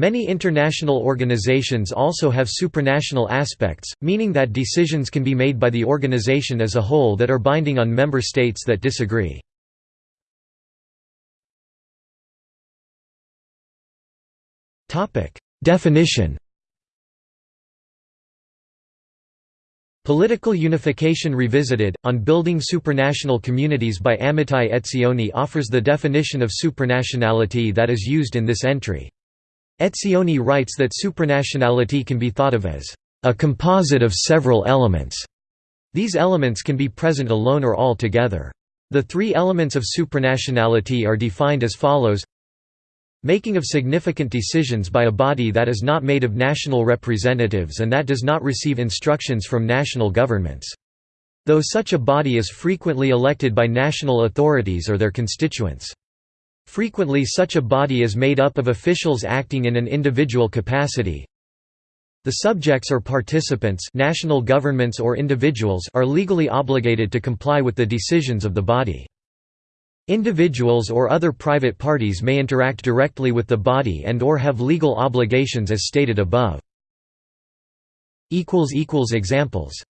Many international organizations also have supranational aspects, meaning that decisions can be made by the organization as a whole that are binding on member states that disagree. Definition Political Unification Revisited, on Building Supranational Communities by Amitai Etzioni offers the definition of supranationality that is used in this entry. Etzioni writes that supranationality can be thought of as a composite of several elements. These elements can be present alone or all together. The three elements of supranationality are defined as follows Making of significant decisions by a body that is not made of national representatives and that does not receive instructions from national governments. Though such a body is frequently elected by national authorities or their constituents. Frequently such a body is made up of officials acting in an individual capacity. The subjects or participants national governments or individuals are legally obligated to comply with the decisions of the body. Individuals or other private parties may interact directly with the body and or have legal obligations as stated above. Examples